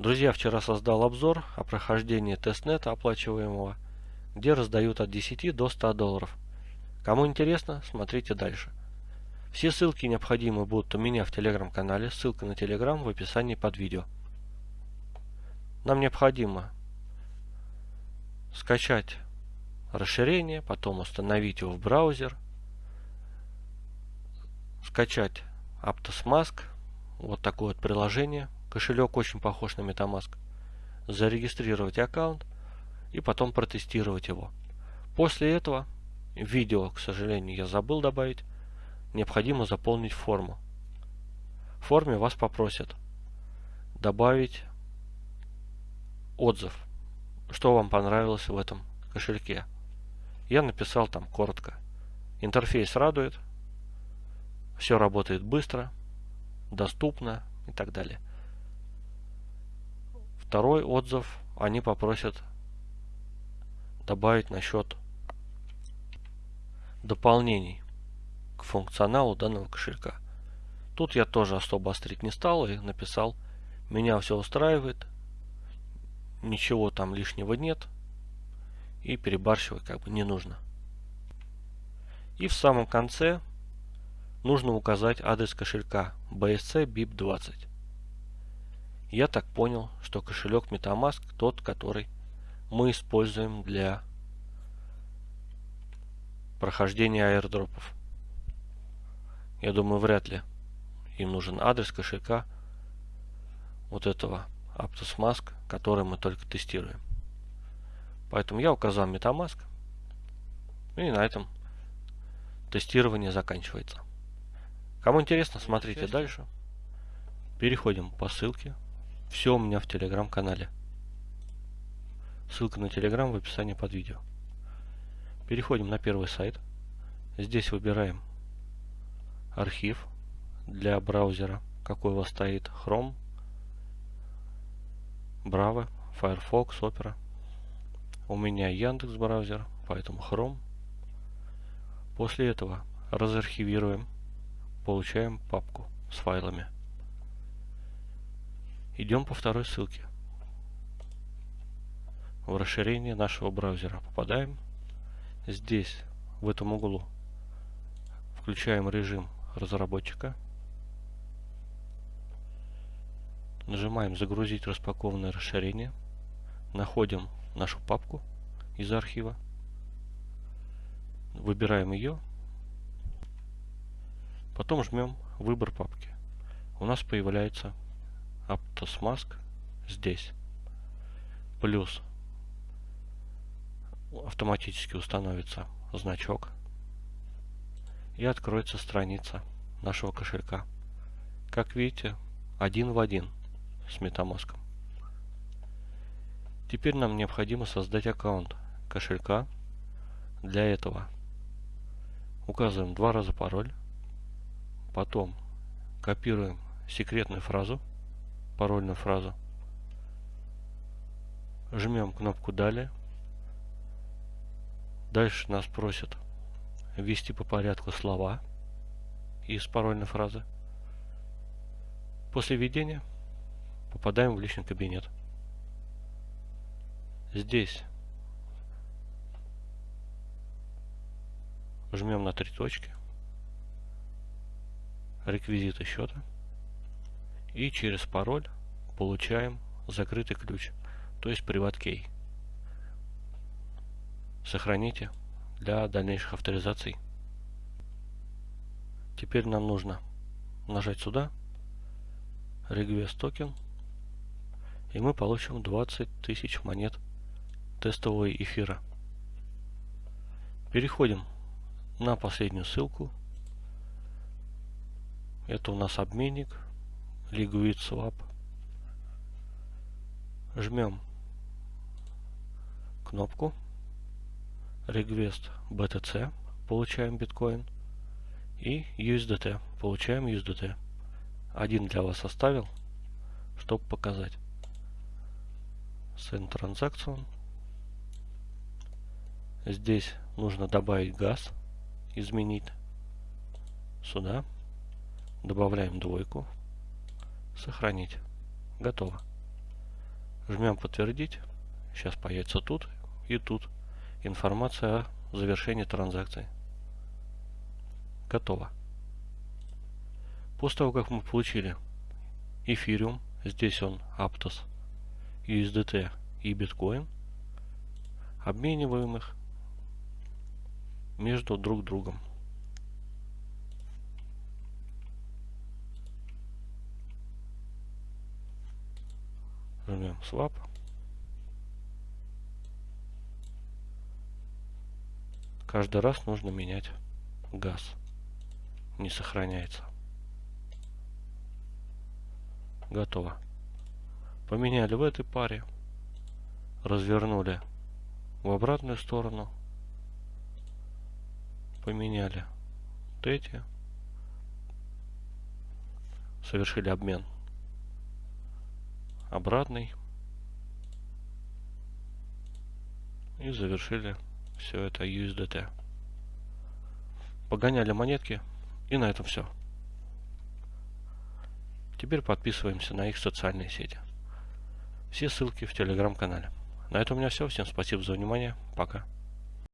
Друзья, вчера создал обзор о прохождении тестнета оплачиваемого, где раздают от 10 до 100 долларов. Кому интересно, смотрите дальше. Все ссылки необходимые будут у меня в телеграм-канале, ссылка на телеграм в описании под видео. Нам необходимо скачать расширение, потом установить его в браузер, скачать Aptos вот такое вот приложение, кошелек очень похож на MetaMask, зарегистрировать аккаунт и потом протестировать его. После этого, видео, к сожалению, я забыл добавить, необходимо заполнить форму. В форме вас попросят добавить отзыв, что вам понравилось в этом кошельке. Я написал там коротко. Интерфейс радует, все работает быстро, доступно и так далее. Второй отзыв они попросят добавить насчет дополнений к функционалу данного кошелька. Тут я тоже особо острить не стал и написал, меня все устраивает, ничего там лишнего нет, и перебарщивать как бы не нужно. И в самом конце нужно указать адрес кошелька BSC BIP20. Я так понял, что кошелек MetaMask тот, который мы используем для прохождения аирдропов. Я думаю, вряд ли им нужен адрес кошелька вот этого Aptos Mask, который мы только тестируем. Поэтому я указал MetaMask. И на этом тестирование заканчивается. Кому интересно, смотрите дальше. Переходим по ссылке. Все у меня в телеграм-канале. Ссылка на телеграм в описании под видео. Переходим на первый сайт. Здесь выбираем архив для браузера, какой у вас стоит. Chrome, Bravo, Firefox, Opera. У меня Яндекс браузер, поэтому Chrome. После этого разархивируем, получаем папку с файлами. Идем по второй ссылке. В расширение нашего браузера попадаем. Здесь, в этом углу, включаем режим разработчика. Нажимаем «Загрузить распакованное расширение». Находим нашу папку из архива. Выбираем ее. Потом жмем «Выбор папки». У нас появляется Aptos здесь. Плюс автоматически установится значок и откроется страница нашего кошелька. Как видите, один в один с MetaMask. Теперь нам необходимо создать аккаунт кошелька. Для этого указываем два раза пароль. Потом копируем секретную фразу, парольную фразу. Жмем кнопку «Далее». Дальше нас просят ввести по порядку слова из парольной фразы. После введения попадаем в личный кабинет. Здесь жмем на три точки, реквизиты счета и через пароль получаем закрытый ключ, то есть приват key. Сохраните для дальнейших авторизаций. Теперь нам нужно нажать сюда, Request токен, и мы получим 20 тысяч монет тестового эфира. Переходим на последнюю ссылку. Это у нас обменник Liquid Swap. Жмем кнопку Request BTC, получаем биткоин. И USDT, получаем USDT. Один для вас оставил, чтобы показать. Send Transaction Здесь нужно добавить газ, изменить сюда. Добавляем двойку. Сохранить. Готово. Жмем подтвердить. Сейчас появится тут и тут информация о завершении транзакции. Готово. После того, как мы получили эфириум, здесь он Aptos, USDT и биткоин, обмениваем их между друг другом. Жмем swap. Каждый раз нужно менять газ. Не сохраняется. Готово. Поменяли в этой паре. Развернули в обратную сторону. Поменяли вот эти. Совершили обмен обратный. И завершили все это USDT. Погоняли монетки. И на этом все. Теперь подписываемся на их социальные сети. Все ссылки в телеграм-канале. На этом у меня все. Всем спасибо за внимание. Пока.